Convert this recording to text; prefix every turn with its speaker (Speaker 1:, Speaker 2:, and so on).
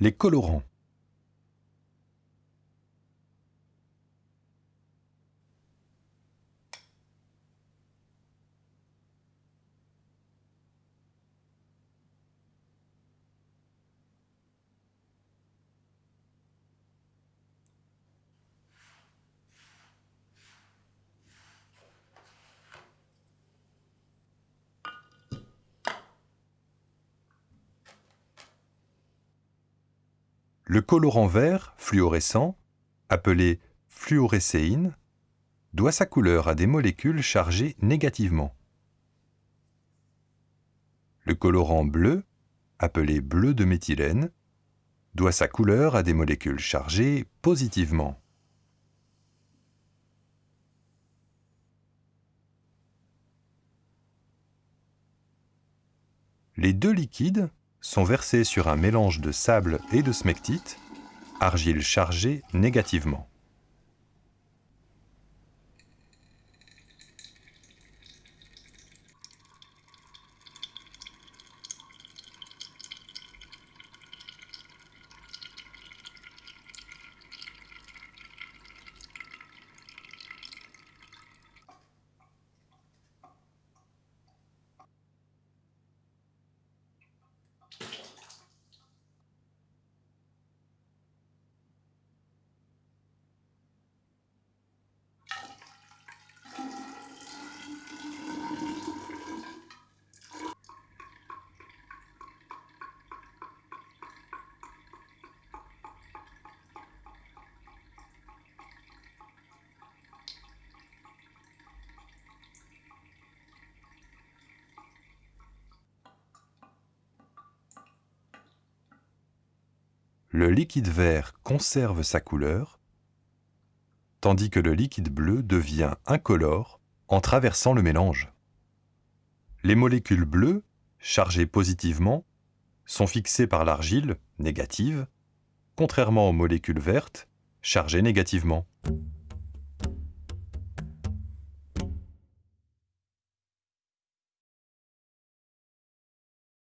Speaker 1: les colorants. Le colorant vert fluorescent, appelé fluorécéine, doit sa couleur à des molécules chargées négativement. Le colorant bleu, appelé bleu de méthylène, doit sa couleur à des molécules chargées positivement. Les deux liquides sont versés sur un mélange de sable et de smectite, argile chargée négativement. Le liquide vert conserve sa couleur, tandis que le liquide bleu devient incolore en traversant le mélange. Les molécules bleues, chargées positivement, sont fixées par l'argile, négative, contrairement aux molécules vertes, chargées négativement.